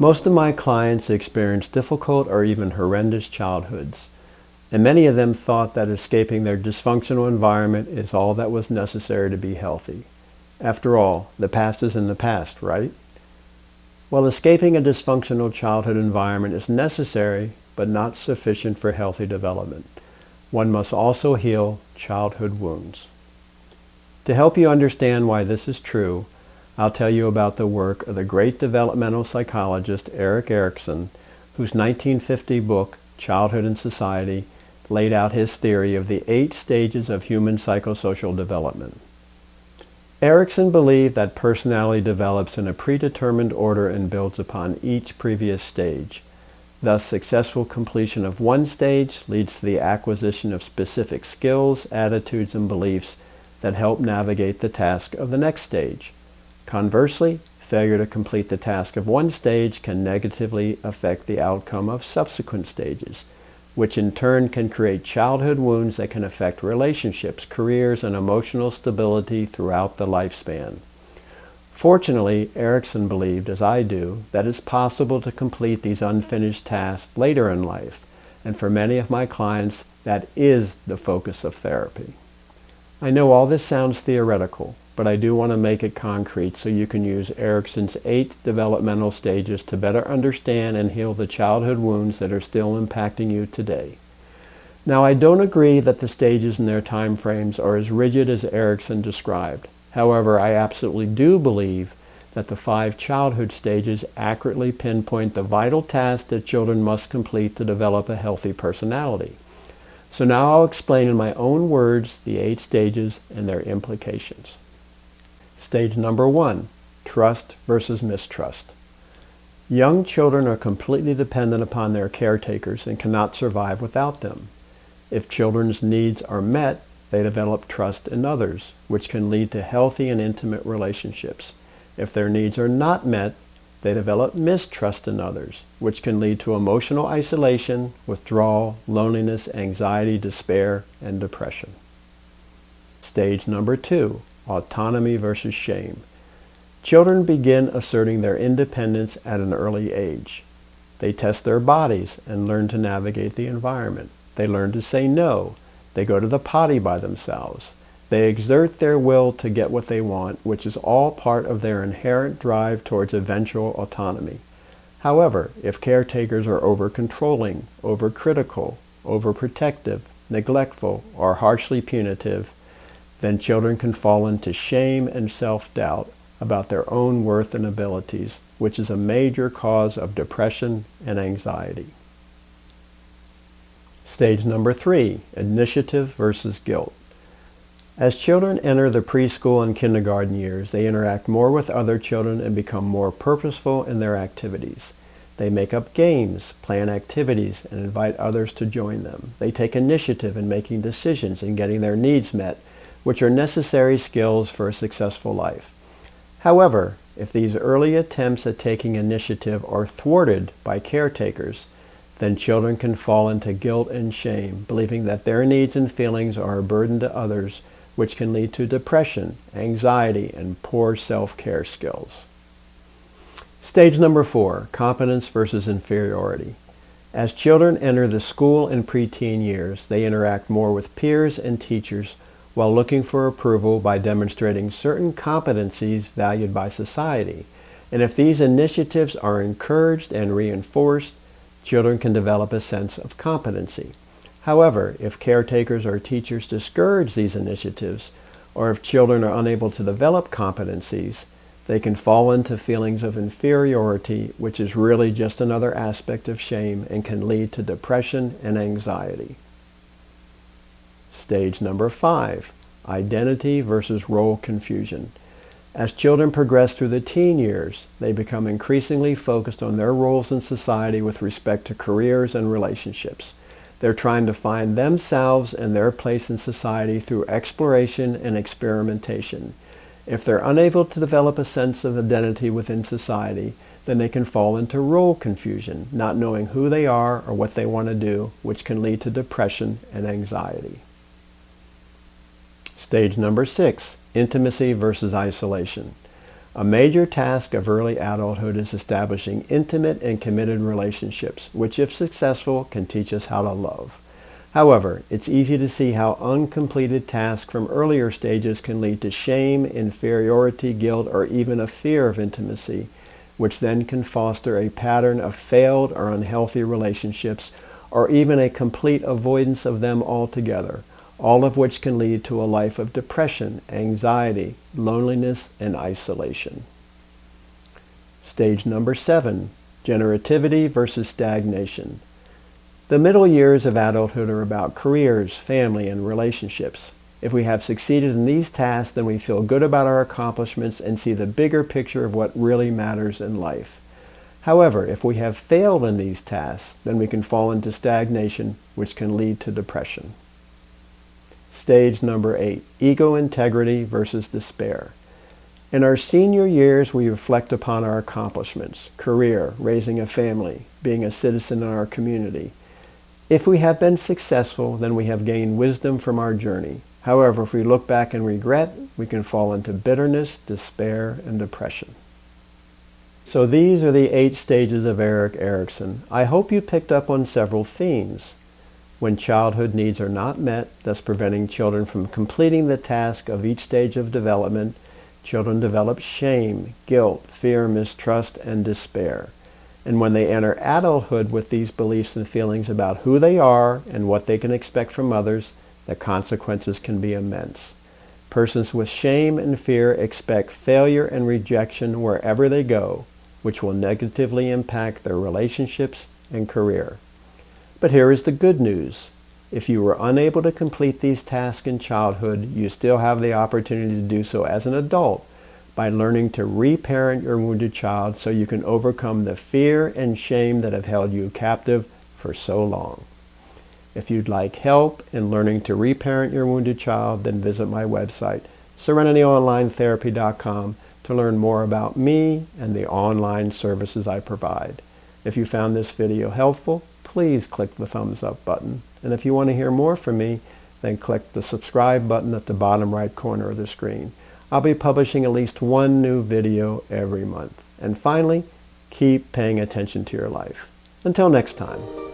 Most of my clients experience difficult or even horrendous childhoods, and many of them thought that escaping their dysfunctional environment is all that was necessary to be healthy. After all, the past is in the past, right? Well, escaping a dysfunctional childhood environment is necessary, but not sufficient for healthy development. One must also heal childhood wounds. To help you understand why this is true, I'll tell you about the work of the great developmental psychologist Erik Erikson, whose 1950 book, Childhood and Society, laid out his theory of the eight stages of human psychosocial development. Erikson believed that personality develops in a predetermined order and builds upon each previous stage. Thus, successful completion of one stage leads to the acquisition of specific skills, attitudes, and beliefs that help navigate the task of the next stage. Conversely, failure to complete the task of one stage can negatively affect the outcome of subsequent stages, which in turn can create childhood wounds that can affect relationships, careers, and emotional stability throughout the lifespan. Fortunately, Erikson believed, as I do, that it's possible to complete these unfinished tasks later in life, and for many of my clients, that is the focus of therapy. I know all this sounds theoretical, but I do want to make it concrete so you can use Erikson's eight developmental stages to better understand and heal the childhood wounds that are still impacting you today. Now, I don't agree that the stages and their time frames are as rigid as Erikson described. However, I absolutely do believe that the five childhood stages accurately pinpoint the vital tasks that children must complete to develop a healthy personality. So now I'll explain in my own words the eight stages and their implications. Stage number one, trust versus mistrust. Young children are completely dependent upon their caretakers and cannot survive without them. If children's needs are met, they develop trust in others, which can lead to healthy and intimate relationships. If their needs are not met, they develop mistrust in others, which can lead to emotional isolation, withdrawal, loneliness, anxiety, despair, and depression. Stage number two, autonomy versus shame. Children begin asserting their independence at an early age. They test their bodies and learn to navigate the environment. They learn to say no. They go to the potty by themselves. They exert their will to get what they want, which is all part of their inherent drive towards eventual autonomy. However, if caretakers are over-controlling, over-critical, overprotective, neglectful, or harshly punitive, then children can fall into shame and self-doubt about their own worth and abilities, which is a major cause of depression and anxiety. Stage number three, initiative versus guilt. As children enter the preschool and kindergarten years, they interact more with other children and become more purposeful in their activities. They make up games, plan activities, and invite others to join them. They take initiative in making decisions and getting their needs met which are necessary skills for a successful life. However, if these early attempts at taking initiative are thwarted by caretakers, then children can fall into guilt and shame, believing that their needs and feelings are a burden to others, which can lead to depression, anxiety, and poor self-care skills. Stage number four, competence versus inferiority. As children enter the school and preteen years, they interact more with peers and teachers while looking for approval by demonstrating certain competencies valued by society. And if these initiatives are encouraged and reinforced, children can develop a sense of competency. However, if caretakers or teachers discourage these initiatives, or if children are unable to develop competencies, they can fall into feelings of inferiority, which is really just another aspect of shame and can lead to depression and anxiety. Stage number five, identity versus role confusion. As children progress through the teen years, they become increasingly focused on their roles in society with respect to careers and relationships. They're trying to find themselves and their place in society through exploration and experimentation. If they're unable to develop a sense of identity within society, then they can fall into role confusion, not knowing who they are or what they want to do, which can lead to depression and anxiety. Stage number six, intimacy versus isolation. A major task of early adulthood is establishing intimate and committed relationships, which if successful can teach us how to love. However, it's easy to see how uncompleted tasks from earlier stages can lead to shame, inferiority, guilt, or even a fear of intimacy, which then can foster a pattern of failed or unhealthy relationships, or even a complete avoidance of them altogether, all of which can lead to a life of depression, anxiety, loneliness, and isolation. Stage number seven, generativity versus stagnation. The middle years of adulthood are about careers, family, and relationships. If we have succeeded in these tasks, then we feel good about our accomplishments and see the bigger picture of what really matters in life. However, if we have failed in these tasks, then we can fall into stagnation, which can lead to depression. Stage number eight, ego integrity versus despair. In our senior years, we reflect upon our accomplishments, career, raising a family, being a citizen in our community, if we have been successful, then we have gained wisdom from our journey. However, if we look back and regret, we can fall into bitterness, despair, and depression. So these are the eight stages of Erik Erikson. I hope you picked up on several themes. When childhood needs are not met, thus preventing children from completing the task of each stage of development, children develop shame, guilt, fear, mistrust, and despair. And when they enter adulthood with these beliefs and feelings about who they are and what they can expect from others, the consequences can be immense. Persons with shame and fear expect failure and rejection wherever they go, which will negatively impact their relationships and career. But here is the good news. If you were unable to complete these tasks in childhood, you still have the opportunity to do so as an adult by learning to reparent your wounded child so you can overcome the fear and shame that have held you captive for so long. If you'd like help in learning to reparent your wounded child, then visit my website, serenityonlinetherapy.com, to learn more about me and the online services I provide. If you found this video helpful, please click the thumbs up button. And if you want to hear more from me, then click the subscribe button at the bottom right corner of the screen. I'll be publishing at least one new video every month. And finally, keep paying attention to your life. Until next time.